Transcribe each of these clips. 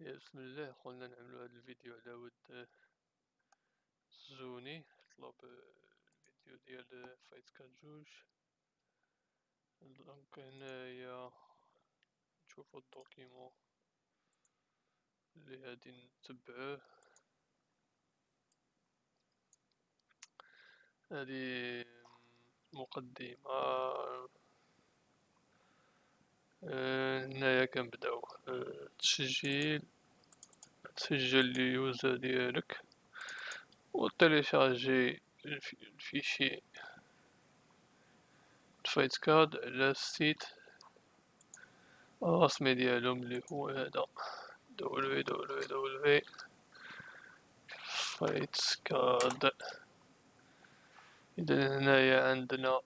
يا بسم الله قلنا نعملو هاد الفيديو على ود زوني طلب الفيديو ديال Fightcade donc هنايا نشوفو ال document اللي غادي نتبعوه هادي مقدمة هنايا كنبداو التسجيل تسجل ال user ديالك و télécharger ال fichier Fightcade على ال site الرسمي ديالهم اللي هو هذا W Fightcade. اذا هنايا عندنا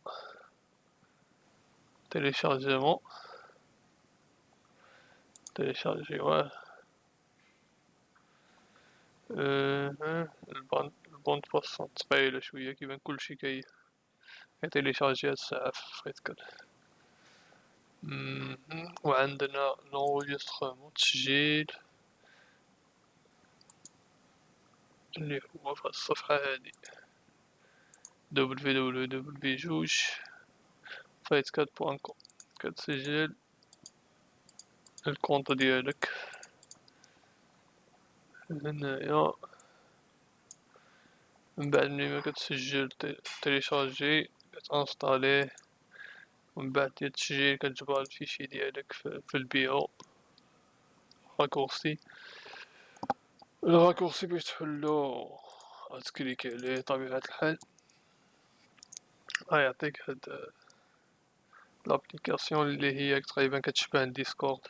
téléchargement تيليشارجيوه أه ال bande ال bande passante ثقيلة شوية كيبان كلشي كي كي télécharger هاد الساعة في Fightcade وعندنا l'enregistrement تسجيل اللي هو في الصفحة هادي W W W جوج Fightcade point com كتسجل ال compte ديالك. هنايا. من بعد ملي ما كتسجل تيليشارجي كتانستاليه ومن بعد ديال التسجيل كتجبر ال fichier ديالك في ال bureau raccourci ال raccourci باش تحلو غت cliquer عليه طبيعة الحال. غيعطيك هاد l'application اللي هي تقريبا كتشبه Discord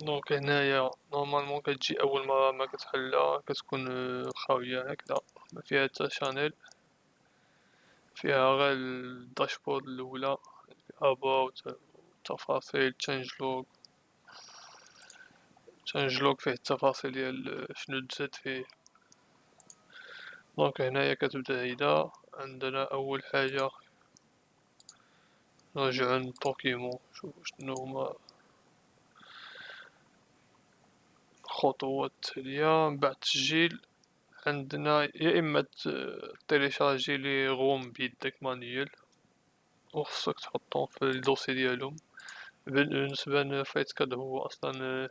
donc هنايا normalement كتجي أول مرة ما كتحلها كتكون خاوية هكذا. ما فيها حتى channel فيها غير ال dashboard الأولى about تفاصيل changelog changelog فيه التفاصيل ديال شنو تزاد فيه. donc هنايا كتبدأ هيدا. عندنا أول حاجة نرجعو لل document نشوفو شنو هما التالية من بعد التسجيل عندنا يا إما télécharger les ROMs بيدك manuel و خصك تحطهم في ال dossier ديالهم. بالنسبة ل Fightcade هو أصلا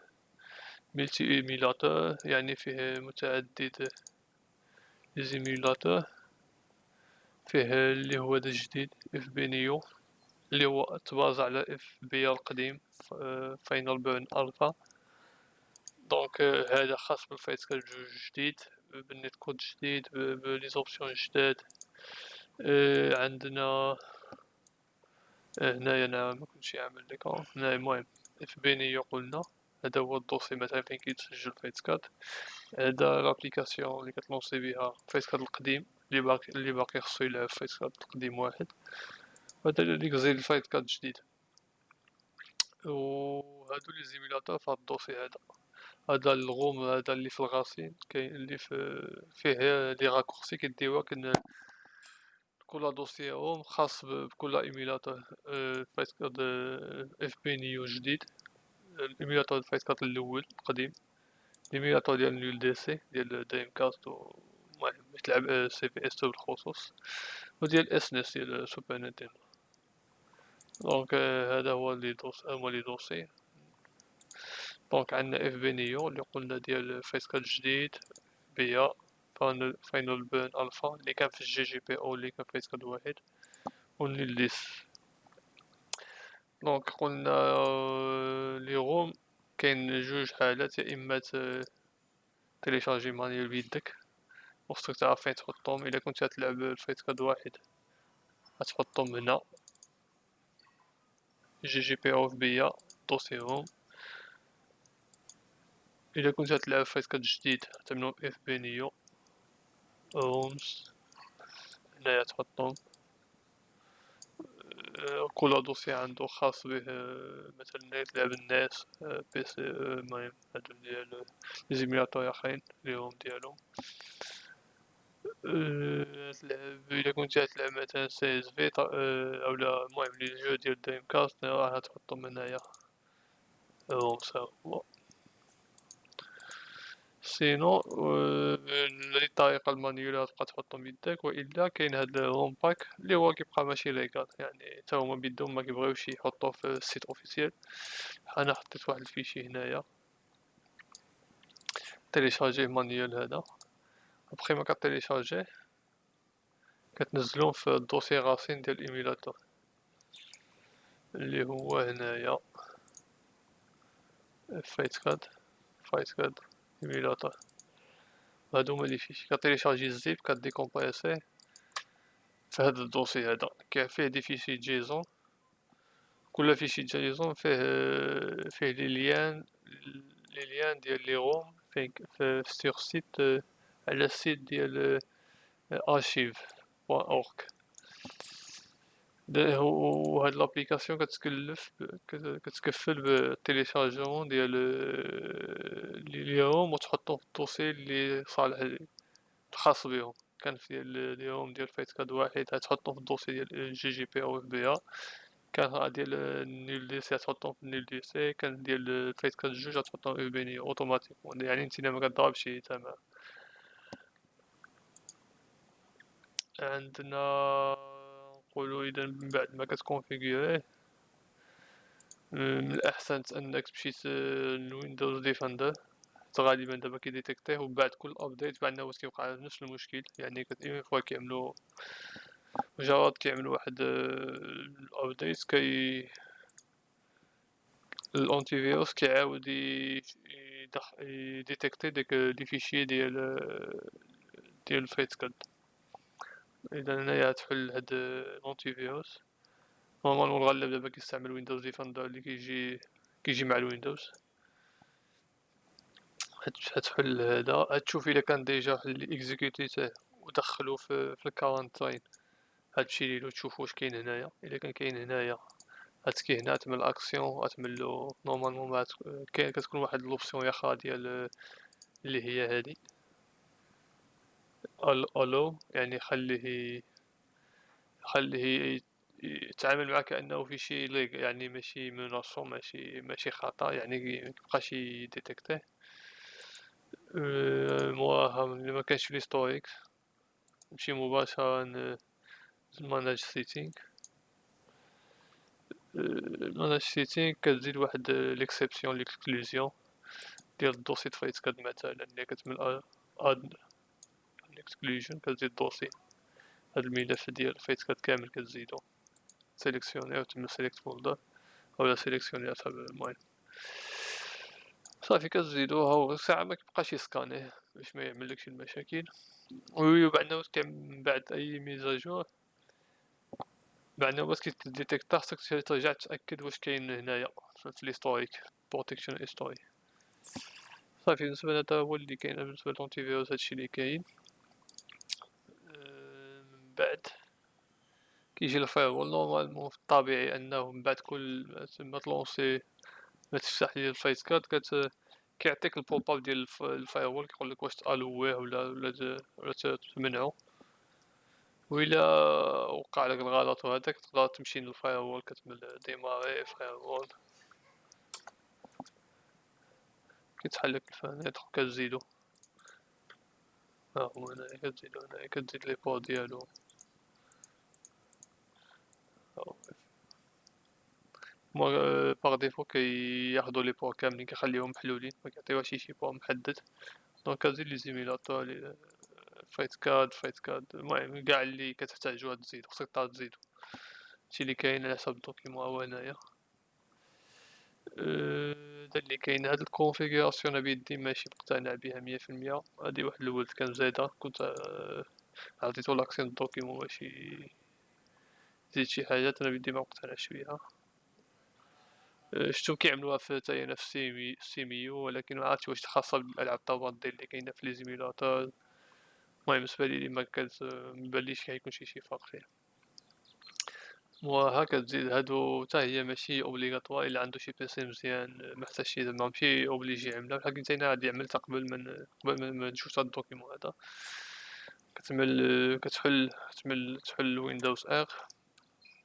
multi émulateur يعني فيه متعدد les émulateurs فيه اللي هو دا جديد FBNeo اللي هو تبازا على FB القديم FinalBurn Alpha donc هذا خاص بال Fightcade جوج جديد بال netcode جديد ب les options جداد عندنا هنايا أنا مكنتش عامل l'écran هنايا المهم FB Neo قلنا هذا هو ال dossier مثلا فين كيتسجل Fightcade هذا l'application اللي كتلونسي بها Fightcade القديم اللي باقي اللي باقي خصو يلعب Fightcade القديم واحد وهذا اللي كزيد ال Fightcade جديد و هادو les émulateurs في هاد ال dossier هذا هذا ال ROM هذا اللي في ال racine كاين اللي في فيه les raccourcis كيديوها كن كل dossier هم خاص بكل émulateur Fightcade FB Neo جديد. ال émulateur Fightcade الأول القديم. ال émulateur ديال NullDC ديال Dreamcast المهم تلعب CVS بالخصوص وديال SNES ديال Super Nintendo. Donc هذا هو le dos- هما les dossiers donc عندنا FB Neo اللي قلنا ديال Fightcade جديد FBA Final Burn Alpha اللي كان في ال GGPO اللي كان Fightcade واحد و ليس donc قلنا les ROMs كاين جوج حالات يا اما télécharger manuel بيدك وخصك تعرف فين تحطهم الا كنت تلعب ال Fightcade واحد غتحطهم هنا GGPO في FBA dossier هم الا كنت تلعب Fightcade جديد تعملو FB Neo ROMs هنايا تحطهم كل dossier عندو خاص به مثلا تلعب الناس بي سي المهم هادو ديال les émulateurs اخرين les ROMs ديالهم تلعب الا كنت تلعب مثلا CVS اولا المهم les jeux ديال Dreamcast راح تحطهم هنايا هو هو sinon هذه الطريقة ال manuel تبقى تحطهم بيدك وإلا كاين هاد ROM pack لي هو كيبقى ماشي légal يعني حتى هما بيدهم مكيبغيوش يحطوه في ال site officiel أنا حطيت واحد ال fichier هنايا. télécharger manuel هذا. ابخي ما كتيليشارجيه كتنزلوه في ال dossier racine ديال ال émulateur اللي هو هنايا. Fightcade Fightcade émulateur هادو هما les fichiers كتيليشارجي ال ZIP كديكومبريسيه في هاد ال dossier هذا كاين فيه des fichiers JSON كل fichier JSON فيه فيه les liens les liens ديال les ROMs فين في sur site على ال site ديال archive point org وهاد l'application كتكلف كتكفل بال téléchargement ديال les ROMs وتحطهم في ال dossier لي صالح الخاص بهم كان في ديال ROM ديال Fightcade واحد تحطهم في ال dossier ديال جي جي بي أو اف بي كان ديال NullDC تحطهم في NullDC كان ديال Fightcade جوج تحطهم في FB Neo automatiquement يعني نتينا ما كضربش تمام عندنا نقولو إذا من بعد ما كتكونفيغوريه من الأحسن أنك تمشي ل Windows Defender. غالبا دابا كيديتيكتيه وبعد كل update بعد واش كيوقع نفس المشكل. يعني une fois كيعملو مجرد كيعملو واحد ال update كي ال antivirus كيعاود يديتيكتي ديك les fichiers ديال ديال Fightcade إذا هنايا تحل هاد ال antivirus normalement الغالب دابا كيستعمل Windows Defender اللي كيجي كيجي مع ال Windows. هتحل هذا هتشوف إلا كان déjà اللي اكزيكوتيته ودخلو في, في ال quarantine هتمشي ليلو تشوف واش كاين هنايا. إلا كان كاين هنايا هتكي هنا تعمل اكسيون غتعملو normalement كتكون واحد l'option يا ديال اللي هي هادي. Allow يعني خليه خليه يتعامل معك كانه في شي ليغ يعني ماشي منصوم ماشي ماشي خطأ يعني ميبقاش يديتيكتيه مواها ملي مكانش في l'historique نمشي مباشرة manage settings manage settings كتزيد واحد l'exception l'exclusion ديال ال dossier ت Fightcade مثلا اللي كتعمل add exclusion كتزيد dossier هاد الملف ديال Fightcade كامل كتزيدو سيليكسيوني وتعمل select folder اولا سيليكسيوني المهم صافي كتزيدوها وساعة ما كيبقاش يسكانيه باش ما يعملكش المشاكل وبعدنا من بعد اي mise à jour بعدنا باش كيديتيكتا خصك ترجع تاكد واش كاين هنايا في l'historique protection history صافي بالنسبة لهذا هو اللي كاين بالنسبة l'antivirus هادشي اللي كاين بعد. كيجي ال firewall normalement في الطبيعي انه من بعد كل ما تلونسي ما تفتح لي ال Fightcade كت كيعطيك ال pop-up ديال ال firewall كيقولك واش تألويه ولا ولا ولا تمنعو. وإلا وقع لك الغلط وهداك تقدر تمشي لل firewall كتعمل démarrer firewall كيتحل لك ال fenêtre كتزيدو. ها هو هنايا كتزيدو هنايا كتزيد les ports ديالو. par défaut كياخدو لي بوا كاملين كيخليوهم محلولين مكيعطيوهاش شي بوا محدد. donc كتزيد les émulateurs Fightcade Fightcade المهم كاع اللي كتحتاجو تزيدو خصك تعاود تزيدو هادشي اللي كاين على حساب ال document هو هنايا. هذا اللي كاين. هاد ال configuration أنا بيدي ماشي مقتنع بها مية في المية. هادي واحد الولد كان زايدة كنت عطيتو l'accès document ماشي زيد شي حاجات أنا بيدي مقتنعش بيها. شتو كيعملوها في نفس سيمي سيميو ولكن ما عرفتش واش خاصة بالالعاب التفاضل اللي كاينة في les émulateurs المهم بالنسبة لي ما كانت مباليش كيكون شي شي فرق فيها. وهكا تزيد هادو حتى هي ماشي obligatoire إلا عندو شي PC مزيان محتاجش زعما ماشي obligé يعملها. بحال كنت أنا غادي عملتها قبل من قبل ما نشوف هاد ال document هذا. كتعمل كتحل كتعمل تحل Windows R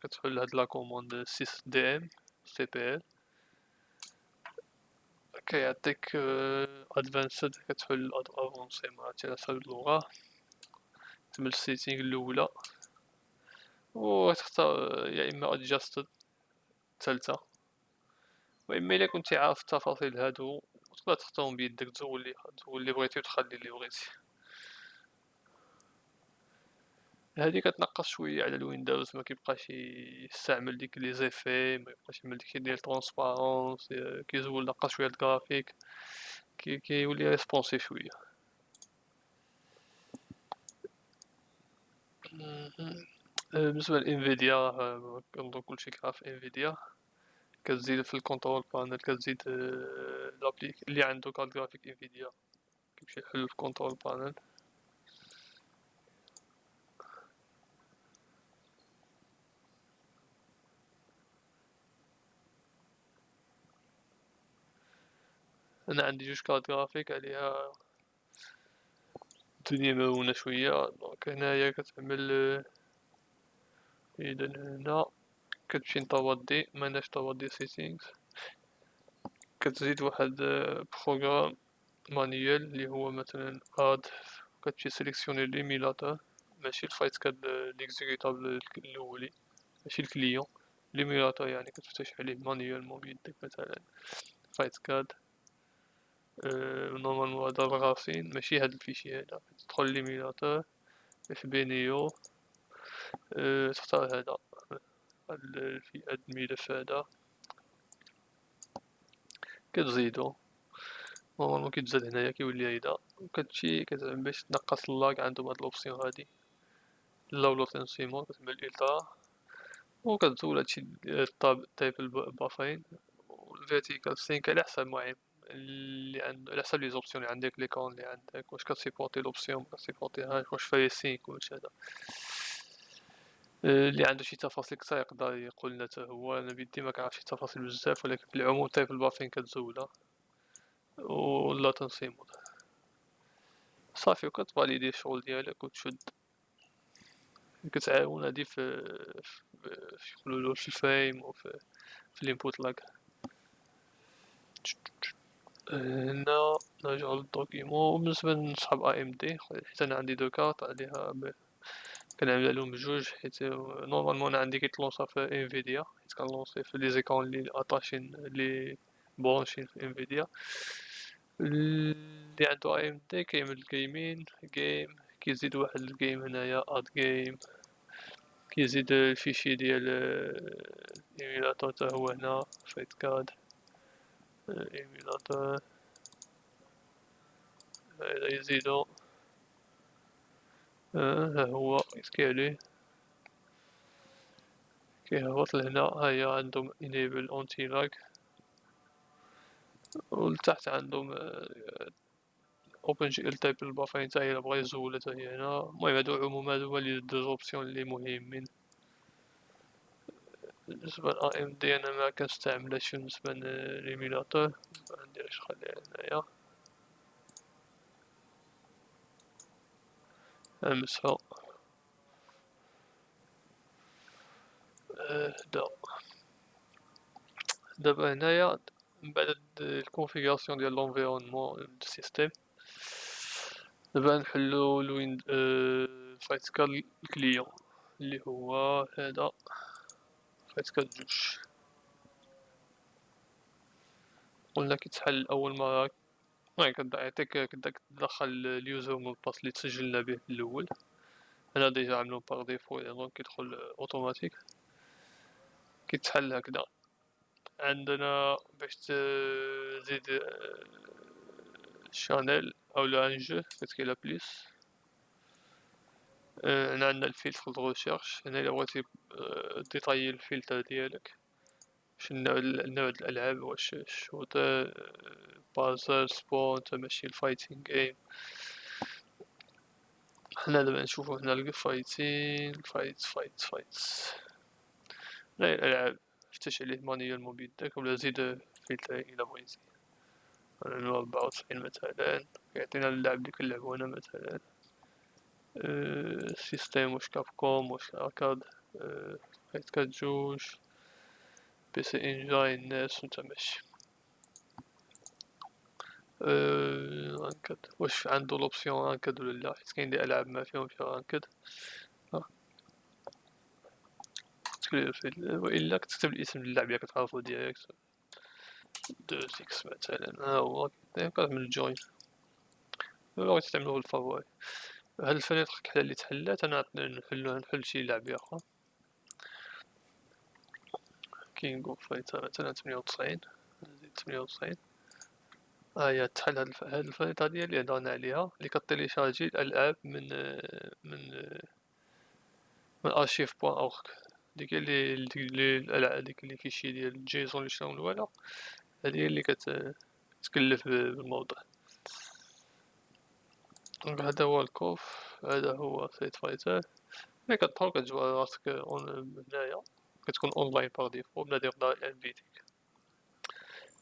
كتحل هاد la commande 6 دي إم سي بي إل. كيعطيك advanced كتحل avancé على حساب اللغة تم ال setting الأولى و تختار يا إما adjusted الثالثة و إما إلا كنتي عارف التفاصيل هادو تقدر تختارهم بيدك تزول لي تزول لي بغيتي و تخلي لي بغيتي هادي كتنقص شوية على ال Windows مكيبقاش يستعمل ديك les effets ميبقاش يعمل داكشي ديال transparence كيزول نقص شوية الكرافيك كي كيولي responsive شوية. بالنسبة ل Nvidia كنظن كلشي كيعرف Nvidia كتزيد في ال control panel كتزيد l'appli اللي عندو carte graphique Nvidia كيمشي يحل ال control panel أنا عندي جوج carte graphique عليها الدنيا مهونة شوية. donc هنايا كتعمل اذا هنا كتمشي ن 3D manage 3D settings كتزيد واحد programme manuel لي هو مثلا add كتمشي sélectionner l'émulateur ماشي ال Fightcade l'exécutable الأولي. ماشي ال client. l'émulateur يعني كتفتش عليه manuellement بيدك مثلا. Fightcade normalement هدا ال racine ماشي هاد ال fichier هدا تدخل l'émulateur اف بي نيو تختار هذا في هاد الملف هذا كتزيدو نورمالمون كيتزاد هنايا كيولي هيدا كتمشي كتعمل باش تنقص اللاك عندهم هاد لوبسيون هادي لا لوتنسيمون كتعمل التا و كتزول هادشي الطاب تايب البافين الفيرتيكال سينك على حسب المهم اللي عند على حسب لي زوبسيون اللي عندك ليكون اللي عندك. واش كتسيبورتي لوبسيون مكتسيبورتيهاش واش فاي سينك واش هذا؟ اللي عنده شي تفاصيل كثر يقدر يقول لنا حتى هو. أنا بيدي ما كنعرفش التفاصيل بزاف ولكن في العموم triple buffering كتزولها و latency mode. صافي وكتفاليدي الشغل ديالك وتشد. كتعاون هادي في في يقولولو في ال frame وفي في ال input lag. هنا نرجعو لل document بالنسبة لصحاب AMD حيت أنا عندي deux cartes عليها كنعمل عليهم بجوج حيت normalement أنا عندي كيتلونسا في Nvidia حيت كنلونسي في les écrans لي اتاشين لي برونشين في Nvidia اللي عندو AMD كيعمل gaming game كيزيد واحد ال game هنايا add game. كيزيد ال fichier ديال émulateur تا هو هنا Fightcade émulateur هذا يزيدو ها هو يكليكي عليه كيهبط لهنا هيا عندهم enable anti lag ولتحت عندهم OpenGL triple buffering تا هي بغا يزولها تا هي هنا المهم هادو عموما هادو هما les deux options لي مهمين بالنسبة ل دي أنا ما كنستعملهاش بالنسبة l'émulateur منديرش خليها هنايا. أمسحو. هدا. دابا هنايا من بعد ال configuration ديال l'environnement du système دابا نحلو الوين Fightcade ال client اللي هو هذا Fightcade جوج قلنا كيتحل أول مره المهم كيعطيك كداك تدخل ال user mot de passe اللي تسجلنا به الأول. أنا déjà عاملو par défaut donc كيدخل اوتوماتيك كيتحل هكذا عندنا باش تزيد channel اولا un jeu كتكي على plus هنا عندنا ال filtre de recherche هنا الا بغيتي détailler ال filtre ديالك شنو نوع الالعاب واش shooter puzzle sport نتا ماشي ال fighting game حنا دابا نشوفو هنا الفايتين fight fight fight غير الالعاب فتش عليه manuellement بيدك ولا زيد فلتر إلى بغيتي ربعة وتسعين مثلا يعطينا اللعب اللي كنلعبو هنا مثلا système واش Capcom واش arcade Fightcade جوج PC Engine NES نتا ماشي. ranked واش عندو l'option ranked ولا لا حيت كاين دي العاب ما فيها ranked والا كتكتب الاسم اللعبة كتعرفو direct deux X مثلا ها هو كتعمل join بغيتي تعملو بال favori هاد ال fenêtre كحلا اللي تحلات أنا نحلو نحل شي لعبة أخرى King of Fighters مثلا تمنية وتسعين. نزيد تمنية وتسعين. هي تحل هاد ال fenêtre ديال اللي هضرنا عليها اللي كت télécharger الألعاب من من من archive point org ديك اللي الألعاب ديك اللي كيشي ديال جيسون اللي شراو الوالا هادي اللي كتكلف بالموضوع. دونك هذا هو الكوف هذا هو سيت فايتر ملي كتدخل كتجبر راسك هنايا كتكون اونلاين باغ ديفو بنادم يقدر انفيتيك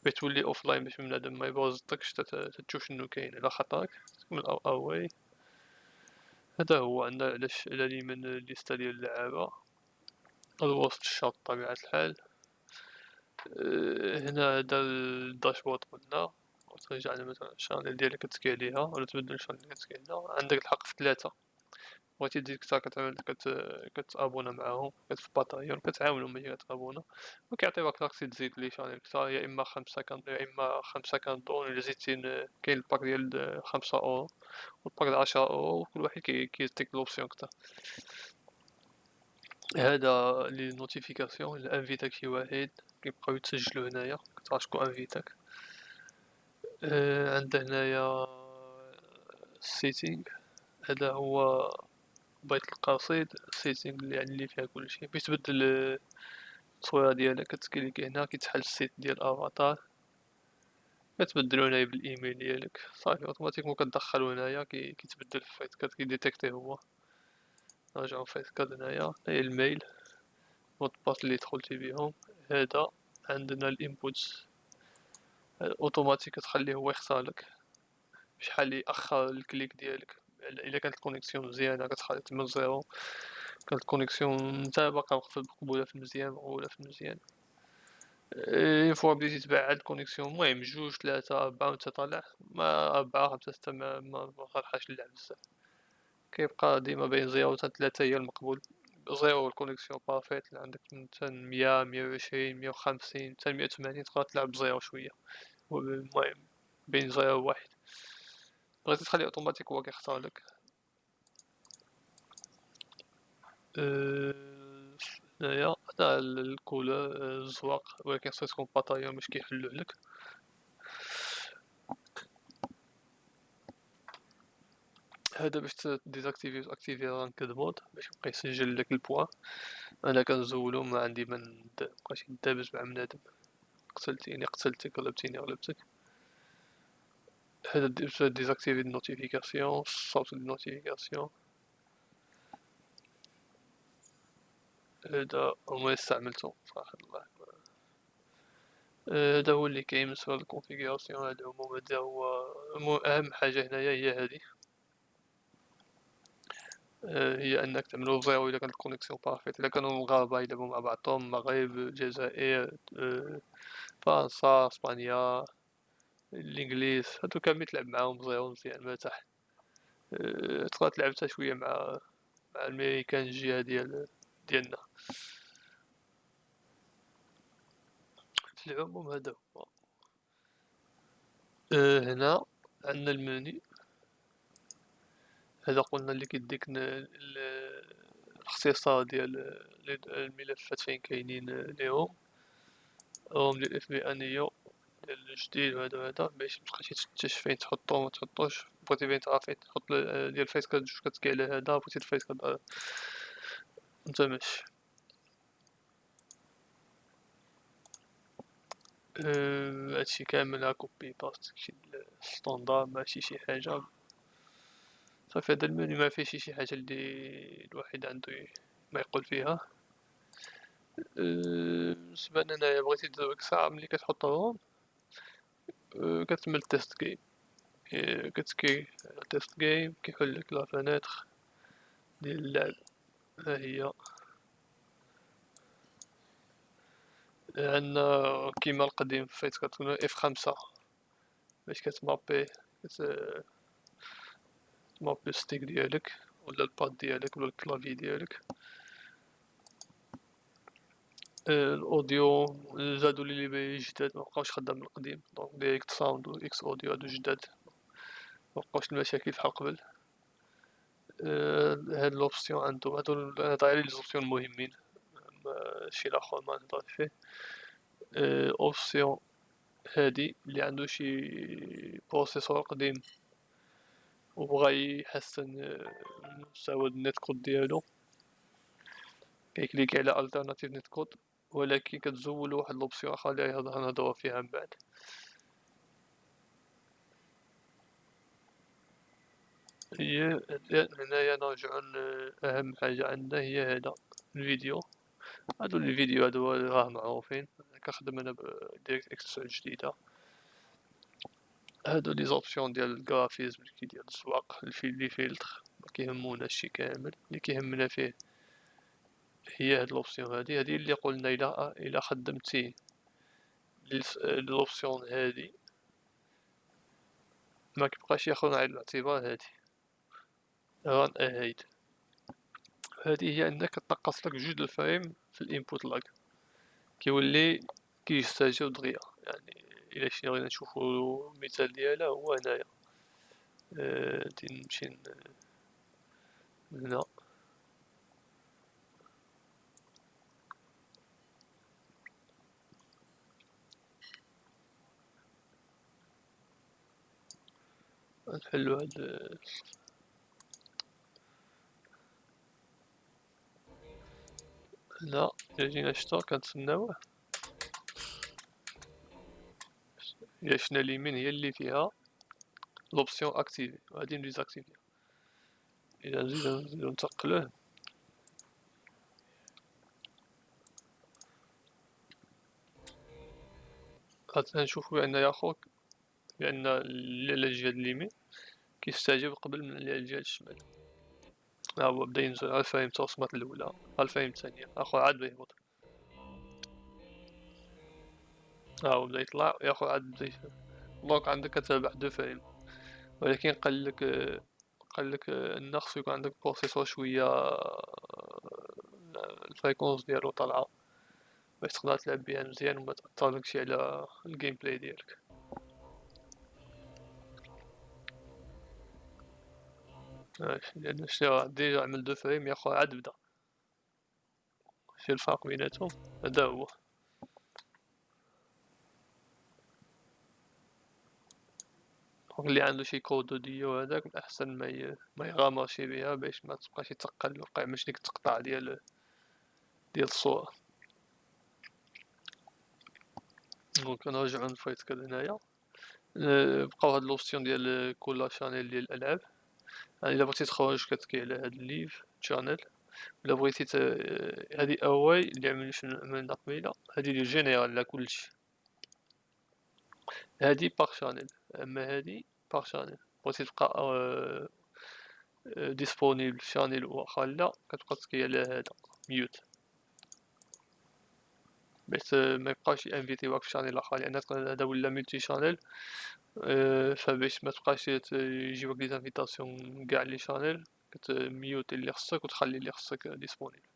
باش تولي اوفلاين باش بنادم ما يبوزطكش تشوف شنو كاين على خطرك تكمل أو اواي هذا هو عندنا علاش على اليمين ليستا ديال اللعابة. الوسط الشاط بطبيعة الحال. هنا هذا الداشبورد قلنا. ترجع مثلا الشانيل ديالك كتكي عليها ولا تبدل الشانيل اللي كتكي عليها عندك الحق في ثلاثة. بغيتي تزيد كتر كتعمل كت كتابونا معاهم كتباطايون كتعاونو ملي كتابونا وكيعطيوك لاكسي تزيد لي شانيل كتر يا إما خمسة كان يا إما خمسة كانطون الا زيدتي كاين ال pack ديال خمسة أورو وال pack ديال عشرة أورو كل واحد كيعطيك l'option كتر. هذا les notifications الا انفيتاك شي واحد كيبقاو يتسجلو هنايا كتعرف شكون انفيتاك. عندنا هنايا setting هذا هو بيت القصيد setting اللي يعني اللي فيها كلشي باش تبدل التصويره ديالك كت clique هنا كيتحل ال site ديال افاتار كتبدلو هنايا بالايميل ديالك. صافي automatiquement كتدخلو هنايا كيتبدل في Fightcade كي détecter هو. نرجعو Fightcade هنايا. هاي ال mail mot de passe اللي دخلتي بيهم هذا عندنا ال inputs automatique كتخليه هو يختارلك. شحال يأخر ال click ديالك. إلا كانت ال connexion مزيانة كتخلي من زيرو. كانت ال connexion نتا باقا مقبوله في المزيان مقبوله في المزيان. اي فوا بديتي تبعد ال connexion المهم جوج ثلاثة أربعة وانت طالع. ما أربعة خمسة ستة ما مفرحاش اللعب بزاف. كيبقى ديما بين زيرو حتى تلاتة هي المقبول. زيرو ال connexion parfaite عندك من مية مية وعشرين مية وخمسين حتى مية وثمانين تقدر تلعب بزيرو شوية. المهم بين زيرو وواحد. بغيتي تخلي اوتوماتيك هو كيختار لك. هنايا هذا ال couleur الزواق. ولكن خصك تكون Patreon باش كيحلو لك. هذا باش désactiver و activer ranked mode باش يبقى يسجل لك البوا أنا كنزولو ما عندي ما نبقاش ندابز مع بنادم قتلتيني قتلتك غلبتيني غلبتك هذا désactiver ال notification صوت ال notification هذا ما استعملته صراحة الله هذا هو اللي كاين بالنسبة لل configuration هذا هو هذا هو أهم حاجة هنايا هي هذه. هي أنك تعملو زيرو الا كانت ال connexion parfaite إلا كانوا المغاربة يلعبو مع بعضهم المغرب الجزائر فرنسا إسبانيا الإنجليز هادو كامل تلعب معاهم زيرو مزيان مرتاح تقدر تلعب حتى شوية مع مع الأمريكان الجهة ديال ديالنا. في العموم هذا هو. أه هنا عندنا المني هذا قلنا اللي كيديك الاختصار ديال الملفات فين كاينين ليهم هم ديال FBNeo ديال الجديد وهذا وهذا باش متبقاش تفتش فين تحطو وما تحطوش. بغيتي فين تعرف فين تحط ديال ال Fightcade جوج كتكي على هذا بغيتي ال Fightcade أنت ماشي أه هادشي كامل copy paste شي standard ماشي شي حاجة. صافي هذا المنيو ما فيه شي حاجة اللي الواحد عندو ما يقول فيها. أه بالنسبة لهنايا بغيتي ديك الساعة ملي كتحطهم. كتعمل test game كتكليكي test game كيحلك la fenêtre ديال اللعب. ها هي. عندنا كيما القديم Fightcade كتكون F خمسة. باش كتمابي كت تمابي ال stick ديالك ولا ال pad ديالك ولا ال clavier ديالك. ال audio زادو لي لي جداد مبقاوش خدام القديم. donc DirectSound و XAudio هادو جداد. مبقاوش المشاكل بحال قبل. هاد l'option عندو هادو نهضر على les options المهمين ماشي لاخر ما نهضرش فيه. option هادي اللي عندو شي processeur قديم. وبغا يحسن مستوى ال netcode ديالو. كيكليكي على alternative netcode ولكن كتزول واحد l'option أخرى اللي غنهضرو فيها من بعد. هي هنايا نرجعو اهم حاجة عندنا هي هذا الفيديو. هادو الفيديو هادو راه معروفين. كنخدم أنا ب DirectX جديدة. هادو les options ديال ال graphisme كي ديال الزواق les filtres مكيهموناش كامل. اللي كيهمنا فيه هي هاد l'option هادي. هادي اللي قلنا إلى إلى خدمتي l'option هادي ما كيبقاش ياخذ على الاعتبار هادي. run ahead هادي هي أنك تنقص لك جوج ال frame في ال input lag كيولي كيستجيب دغيا. يعني إلى شي بغينا نشوفو المثال ديالها هو هنايا. أه نمشي هنا. نحلو هاد الا جينا شتا كنتسناوه. الا شفنا اليمين هي اللي فيها لوبسيون اكتيفي غادي نديزاكتيفيها الا نزيدو نتقلوه. نشوفو بأن يا خوك بان الجهة اليمين كيستجيب قبل من الجهة الشمال. ها هو بدا ينزل ها ال frame تا وصلت الأولى ها ال frame الثانية. أخويا عاد بدا ها بدا يطلع يا خويا عاد بدا donc عندك كتابع deux frames ولكن قالك قالك ان خصو يكون عندك processeur شوية ال fréquence ديالو طالعة. باش تقدر تلعب بيها مزيان وما تأثرلكش على ال gameplay ديالك لأن شتي déjà عمل deux frames يا خويا عاد بدا. شتي الفرق بيناتهم هدا هو. اللي عنده شي Core Duo هذاك الأحسن ما ي... ما يغامرش بها باش ما تبقاش يتقل وقع مش ديك التقطاع ديال ديال الصورة. donc نرجعو ن Fightcade هنايا. بقاو هاد les options ديال كل channel ديال الألعاب. يعني إلا بغيتي تخرج كتكليكي على هاد ال leave channel إلا بغيتي. هادي away اللي عمل شنو عملنا قبيله هادي les générales على كلشي هادي par channel أما هادي par channel بغيتي تبقى أه... disponible channel واخا لا كتبقى تكليكي على هذا. mute. باش ما يبقاش ينفيتيوك في channel آخر. لأن هذا ولا multi channel فباش ما تبقاش يجيوك les invitations قاع les channels كتميوتي اللي خصك وتخلي اللي خصك disponible.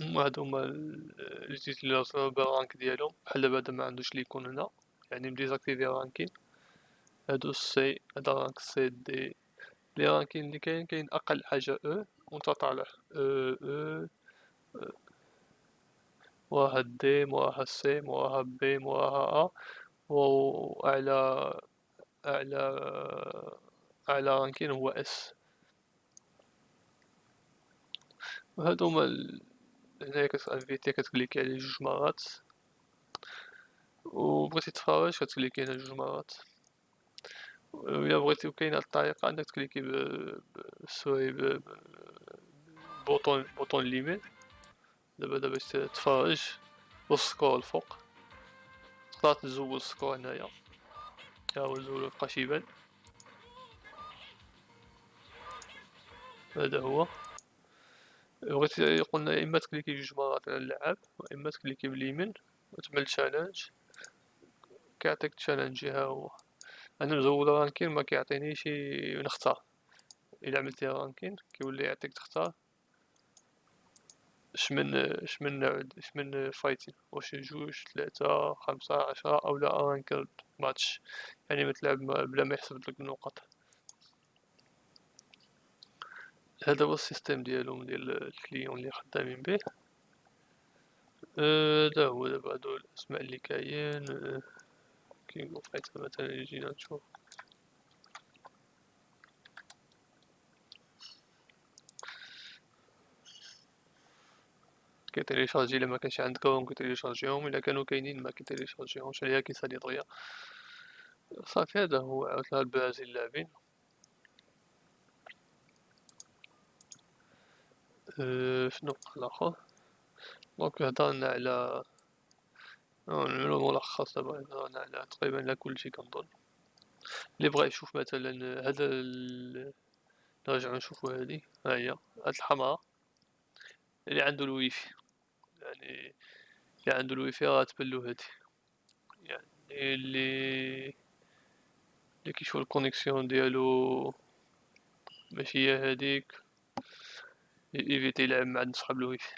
هما les utilisateurs بال rank ديالهم بحال دابا هدا معندوش l'icône هنا. يعني مديزاكتيفي رانكين هادو السي هدا رانك سي دي لي رانكين اللي كاين كاين أقل حاجة أو وأنت طالع أو أو موراها دي موراها سي موراها بي موراها ا واعلى أعلى أعلى رانكين هو اس وهادو هما هنايا كتانفيتي كتكليكي عليه جوج مرات؟ و بغيتي تفرج كتكليكي هنا جوج مرات. وإلا بغيتي وكاين هاد الطريقة أنك تكليكي بال souris bouton bouton اليمين دابا دابا باش تتفرج وال score الفوق تقدر تزول ال score هنايا. ها هو زول مبقاش يبان. هذا هو. بغيتي قلنا إما تكليكي جوج مرات على اللعاب وإما تكليكي باليمين وتعمل challenge كيعطيك challenge ها هو. أنا مزول ranking ما كيعطينيش نختار. إلا عملتي ranking كيولي يعطيك تختار. اش من اش من اش من فايتين واش جوج ثلاثة خمسة عشرة أو لا ranked match يعني ما تلعب بلا ما يحسب لك النقط هذا هو ال système ديالهم ديال ال client اللي خدامين به. هذا هو دابا هادو الأسماء اللي كاين. كينغ فايت مثلا يجينا نشوف كيتيليشارجي إلا ما كانش عندك راهم كيتيليشارجيهم إلا كانوا كاينين ما كيتيليشارجيهمش عليها كيسالي دغيا صافي هذا هو عاوتاني البرازيل لاعبين شنو بقى الآخر donc هضرنا على نعملو ملخص دابا هضرنا على تقريبا على كلشي كنظن اللي بغا يشوف مثلا هذا. نرجعو نشوفو هادي ها هي هاد الحمراء اللي عنده الويفي يعني اللي عنده الويفي راه تبلو هادي يعني اللي اللي كيشوف ال connexion ديالو ماشي هي هاديك ايفيتي يلعب مع صحاب الويفي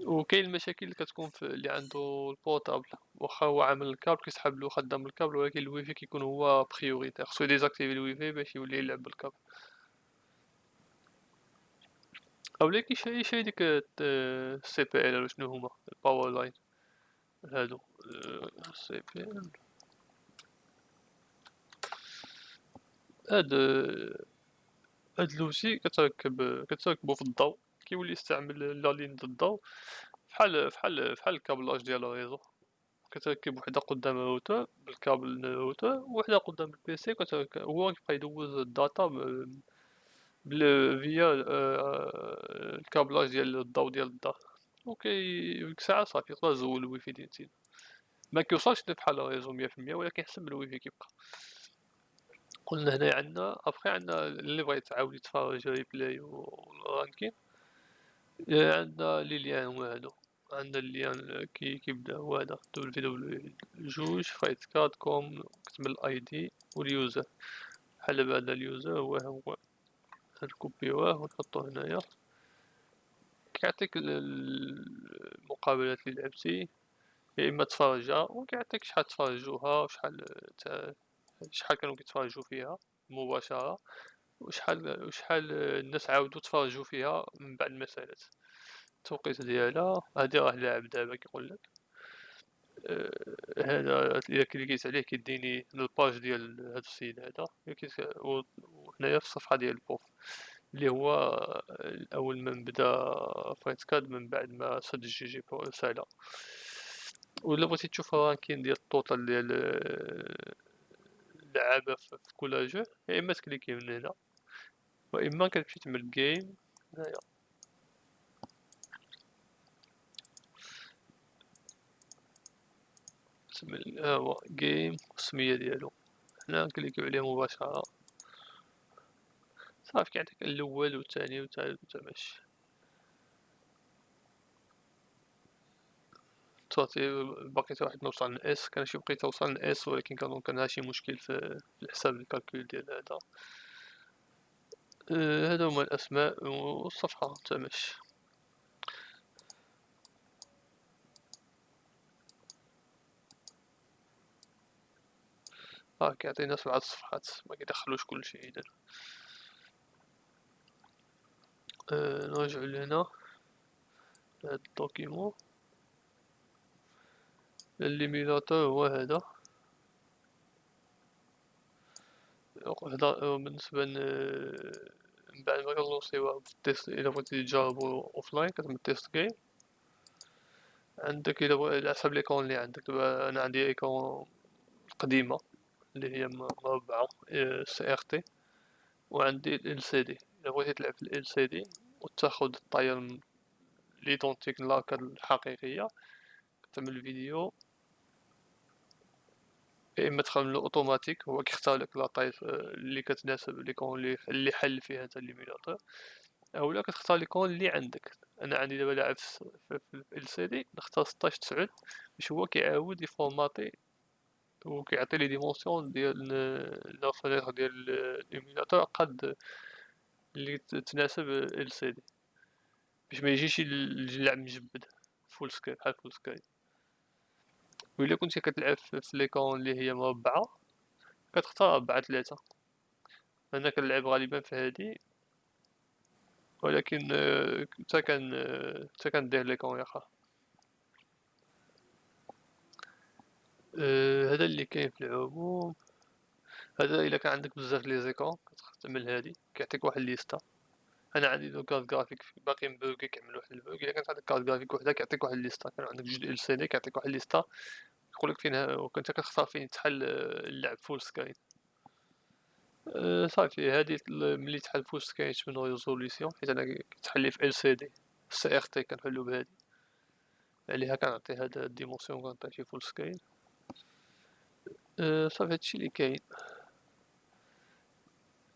وكاين المشاكل اللي كتكون في اللي عنده البورطابل واخا هو عامل الكابل كيسحب له خدام الكابل ولكن الويفي كيكون هو بريوريتير خصو يديزاكتيفي الويفي باش يولي يلعب بالكابل. اولا كيشري يشري ديك السي بي إل شنو هما؟ الباور لاين هادو. سي بي إل. هاد هاد لوسي كتركب كتركبو في الضو كيولي يستعمل لا لين د الضو فحال فحال فحال الكابلاج ديال الريزو كتركب وحدة قدام الروتور بالكابل الروتور وحدة قدام البيسي كتركب هو كيبقى يدوز الداتا بل فيا آه، الكابلاج ديال الضو ديال الدار وكي ديك الساعة صافي تقدر تزول الويفي ديال تينا ما كيوصلش بحال الريزو مية في المية ولكن حسب الويفي كيبقى. قلنا هنايا عندنا أبخي عندنا اللي بغا يتعاود يتفرج ريبلاي والرانكين. عندنا لي ليان هادو عندنا الليان كي كيبدا هو هذا. دبليو في دبليو جوج فايت كاد كوم كتب الاي دي واليوزر. بحال بعد اليوزر هو هو نكوبيوه ونحطو هنايا. كيعطيك المقابلات اللي لعبتي. يا إما تفرجها وكيعطيك شحال تفرجوها وشحال شحال كانوا كيتفرجوا فيها مباشرة؟ وشحال وشحال الناس عاودوا تفرجوا فيها من بعد ما سالات التوقيت ديالها؟ هادي راه لاعب دابا كيقولك آه، هذا الا كليكيت عليه كيديني الباج ديال هاد السيد هذا. وهنايا في الصفحة ديال البوف اللي هو اول من بدا فايت كاد من بعد ما سد الجي جي بو سالا ولا بغيتي تشوف الرانكين ديال التوتال ديال اللعابه في كل جو يا إما تكليكي من هنا واما كتمشي تعمل جيم هنايا. ها هو جيم السمية ديالو. هنا نكليكيو عليه مباشرة. صافي كيعطيك الأول والثاني والثالث والثالث صافي باقي واحد نوصل اس كان شي بقيت توصل اس ولكن كان كان شي مشكل في الحساب الكالكول ديال هذا. آه، هذا هما الأسماء والصفحة تمش آه كيعطينا سبعة صفحات ما كيدخلوش كلشي اذا آه نرجعو لهنا. هاد الدوكيمون. الليميناتور هو هذا هذا بالنسبة من بعد ما كنوصيوها بالتيست الا بغيتي تجربو اوفلاين كتعمل تيست جيم عندك الا على حسب ليكون اللي عندك دابا أنا عندي ايكون قديمة اللي هي مربعة سي ار تي وعندي ال سي دي الا بغيتي تلعب في ال سي دي وتاخد الطاير ليدونتيك لاكا الحقيقية تعمل فيديو يا اما تخملو اوتوماتيك هو كيختار لك لاطاي اللي كتناسب ليكون اللي اللي حل فيها هذا الليميناتور اولا كتختار ليكون اللي عندك. أنا عندي دابا لاعب في LCD نختار 16 9 باش هو كيعاود ي formater وكيعطي لي dimension ديال la fenêtre ديال l'émulateur قد اللي تناسب LCD. باش ما يجيش اللعب مجبد full screen بحال full screen وإلا كنتي كتلعب في l'écran اللي هي مربعة كتختار ربعة تلاتة. أنا كنلعب غالبا في هادي. ولكن حتى كان حتى كندير ليكون ياخا أه هذا اللي كاين في العموم. هذا إلا كان عندك بزاف لي زيكون كتعمل هادي كيعطيك واحد ليستا أنا عندي دو كارت جرافيك باقي مبوكي كيعمل واحد البوك إلا كانت عندك كارت جرافيك وحدة كيعطيك واحد ليستا كان عندك جوج ال سي دي كيعطيك واحد ليستا يقولك فين وكنت كتختار فين تحل اللعب فول سكرين أه صافي. هادي ملي تحل فول سكرين من ريزوليسيون حيت أنا كتحل في ال سي دي سي ار تي كنحلو بهادي. عليها كنعطي هاد الديمونسيون كنعطي فيه فول سكرين أه صافي. هادشي اللي كاين.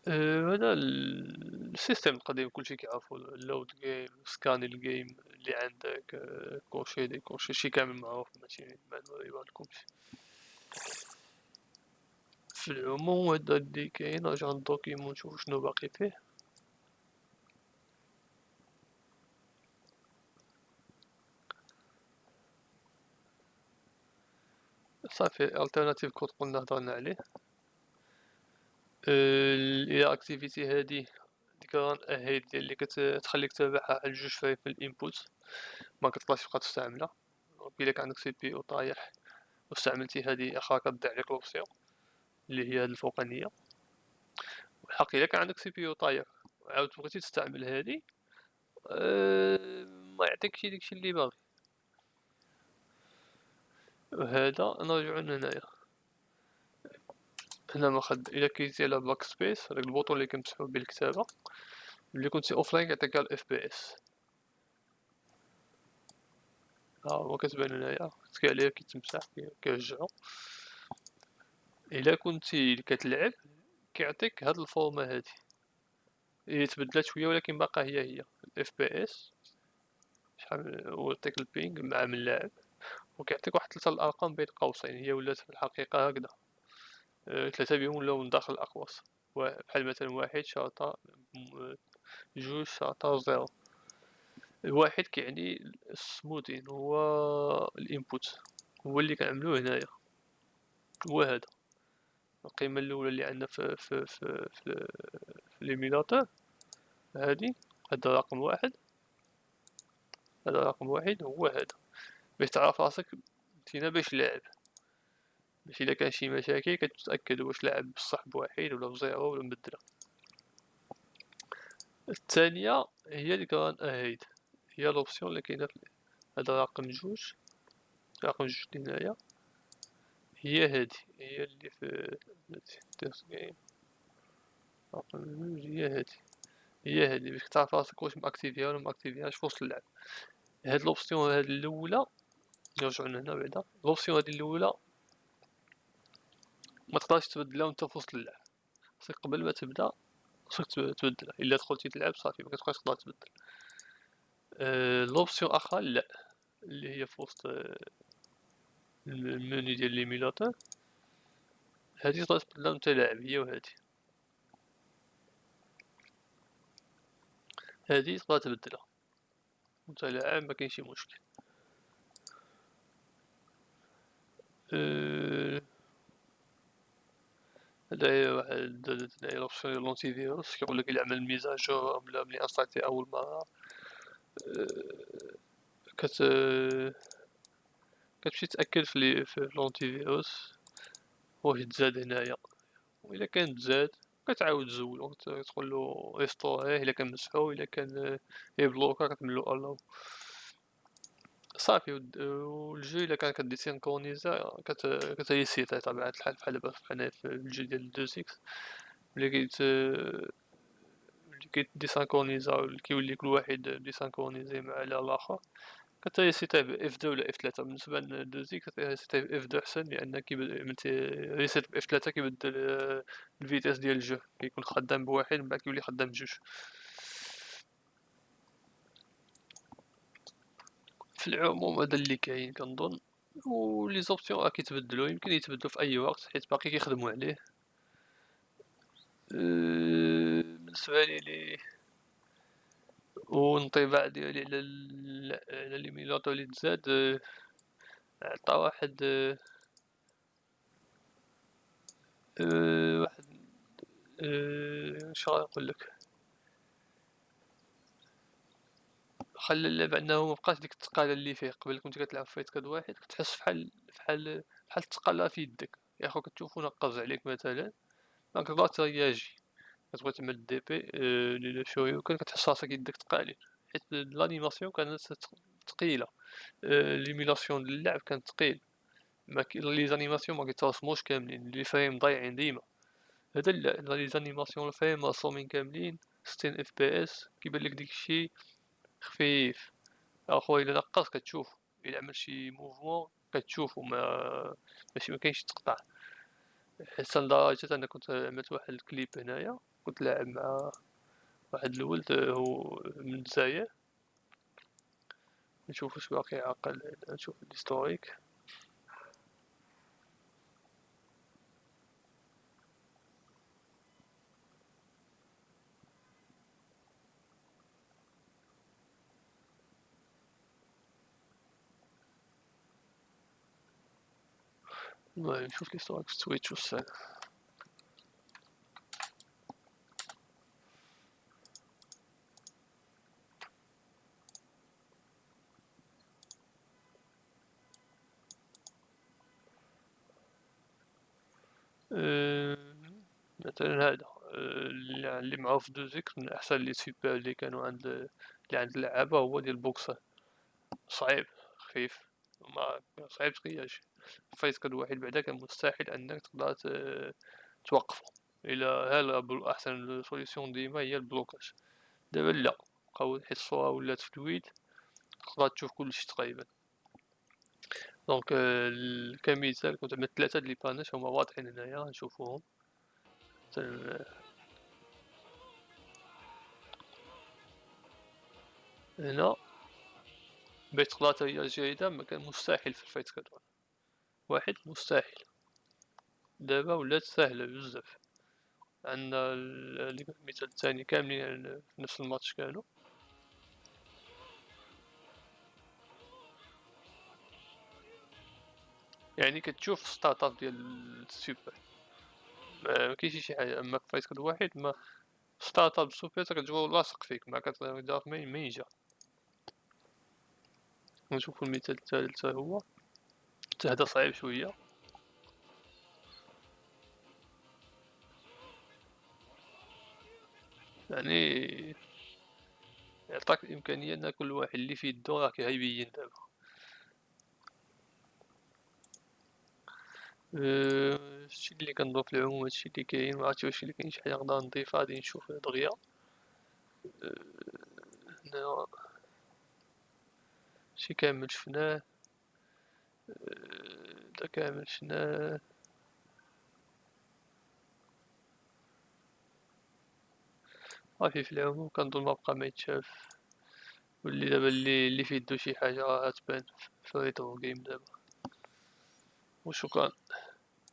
أه هذا السيستم القديم كلشي كيعرفو اللود جيم سكان الجيم اللي عندك أه كوشي دي كوشي شي كامل معروف ماشي ما يبانلكمش في العموم هذا اللي كاين نرجع للدوكيمون نشوف شنو باقي فيه. صافي التيرناتيف كود قلنا هضرنا عليه. إلى اكتيفيتي هادي ديك ران اهيد اللي كتخليك تابعها على جوج في الإنبوت. ما كتقدرش تبقى تستعملها. الا كان عندك CPU طايح واستعملتي هادي اخا كتضيع لك l'option اللي هي هاد الفوقانية. والحق إلا كان عندك CPU طايح وعاود بغيتي تستعمل هادي أه ما يعطيكش داكشي اللي باغي. وهذا نرجعو لهنايا. هنا ما خد إلا كليكتي على backspace هذاك ال bouton اللي كنمسحو به الكتابه ملي كنتي offline كيعطيك ال FPS ها هو كتبان هنايا تكي عليه كيتمسح كيرجعو. إلا كنتي كتلعب كيعطيك هاد ال format هادي. هي تبدلات شوية ولكن باقا هي هي ال FPS شحال هو يعطيك ال ping مع من لاعب وكيعطيك واحد ثلاثة الأرقام بين قوسين هي ولات في الحقيقة هكذا. ثلاثة بهم ولاو من داخل الأقواس. بحال مثلا واحد شرطة جوج شرطة zéro الواحد كيعني ال smoothing هو ال input. هو اللي كنعملو هنايا. هو هذا. القيمة الأولى اللي عندنا في في في في, في l'émulateur هادي هذا رقم واحد. هذا رقم واحد هو هذا. باش تعرف راسك متينا باش لاعب باش الا كان شي مشاكل كتتأكد واش لاعب بصح بواحد ولا ب zéro ولا مبدله الثانية هي ال run-ahead. هي l'option اللي كاينة في هذا رقم جوج. رقم جوج اللي هنايا. هي هادي هي اللي في تيرس جيم رقم جوج هي هادي. هي هادي باش تعرف راسك واش ماكتيفيها ولا ماكتيفيهاش في وسط اللعب. هاد l'option هاد الأولى نرجعو لهنا بعدا. l'option هادي الأولى ما تقدرش تبدلها وانت في وسط اللعب. خصك قبل ما تبدا خصك تبدلها إلا دخلتي تلعب صافي ما كتبقاش تقدر تبدل. أه l'option أخرى لا. اللي هي في وسط أه المنيو ديال l'émulateur. هادي تقدر تبدلها وانت لاعب هي وهادي. هادي تقدر تبدلها. وانت لاعب ما كاين شي مشكل. أه لونتي فيروس كيقولك إلا عمل ميزاجور ملي انستالتي أول مرة. كت كتمشي تأكد في لونتي فيروس واش تزاد هنايا. وإلا كان تزاد كتعاود تزولو تقولو ريستوريه إلا كان مسحو إلا كان يبلوكا كتعملو ألو صافي و ال jeu إلا كان كديسينكرونيزا كتريسيتا بطبيعة الحال بحال دابا حنايا في ال jeu ديال deux X. ملي كيت ملي كيديسينكرونيزا كيولي كل واحد désynchronisé مع الآخر كتريسيتا ب F deux ولا F ثلاثة بالنسبة ل deux X كتريسيتا ب F deux أحسن لأن ملي reset ب F ثلاثة كيبدل ال vitesse ديال ال jeu. كيكون خدام بواحد من بعد كيولي خدام بجوج في العموم هذا اللي كاين كنظن و لي زوبسيون راه كيتبدلو يمكن يتبدلو في أي وقت حيت باقي كيخدمو عليه. بالنسبة لي لي والانطباع ديالي على على لي تزاد عطا واحد واحد اش غنقولك خلى اللعب انه مبقاش ديك التقالة اللي فيه. قبل كنت كتلعب Fightcade واحد كتحس فحال فحال فحال التقالة في يدك. ياخو كتشوفو نقز عليك مثلا مكتقدر ترياجي كتبغي تعمل DP les Shoryuken كتحس راسك يدك تقالين حيت l'animation كانت تقيلة. l'émulation ديال اللعب كان تقيل. les animations مكيترسموش كاملين. les frames ضايعين ديما. هذا لا les animations ال frame مرسومين كاملين. ستين FPS كيبان لك داكشي. خفيف. اخويا إلا نقص كتشوف إلا عمل شي mouvement كتشوفو ما ماشي مكاينش تقطع. حتى لدرجة أنا كنت عملت واحد الكليب هنايا كنت لاعب مع واحد الولد هو من الجزائر. نشوف واش باقي عاقل نشوف ال historique المهم نشوف الهيستوريك في تويتش والسال مثلا هذا اللي معروف دو ذكر من احسن لي سوبر اللي كانوا عند اللي عند اللعابة هو ديال بوكسر صعيب خفيف ما صعيب تقياش Fightcade واحد بعدا كان مستحيل أنك تقدر توقفو إلى هل احسن solution ديما هي ال blocage؟ دابا لا بقاو حيت الصورة ولات fluide تقدر تشوف كلشي تقريبا. donc كمثال كنت عملت ثلاثة د les punish هما واضحين هنايا نشوفوهم. هنا. باش تقدر ترياجي ما كان مستحيل في ال Fightcade واحد مستحيل. دابا ولات ساهلة بزاف. عندنا المثال الثاني كاملين في نفس الماتش كانوا. يعني كتشوف start ديال السوبر. مكاينش شي حاجة. أما في Fightcade واحد ما startup super كتجبو لاصق فيك. ما كتعرف منين جا نشوفو المثال الثالث هو. حتى هذا صعيب شوية. يعني يعطاك الإمكانية إن كل واحد اللي في يدو راه كيبين دابا. هادشي اللي كنظن في العموم هادشي اللي كاين معرفتش واش اللي كاين شي حاجة نقدر نضيفها غادي نشوف دغيا هنا شي كامل شفناه. دا كامل صافي في العموم كنظن ما بقى ما يتشاف واللي دابا اللي اللي في يدو شي حاجة راه تبان في retro game دابا وشكرا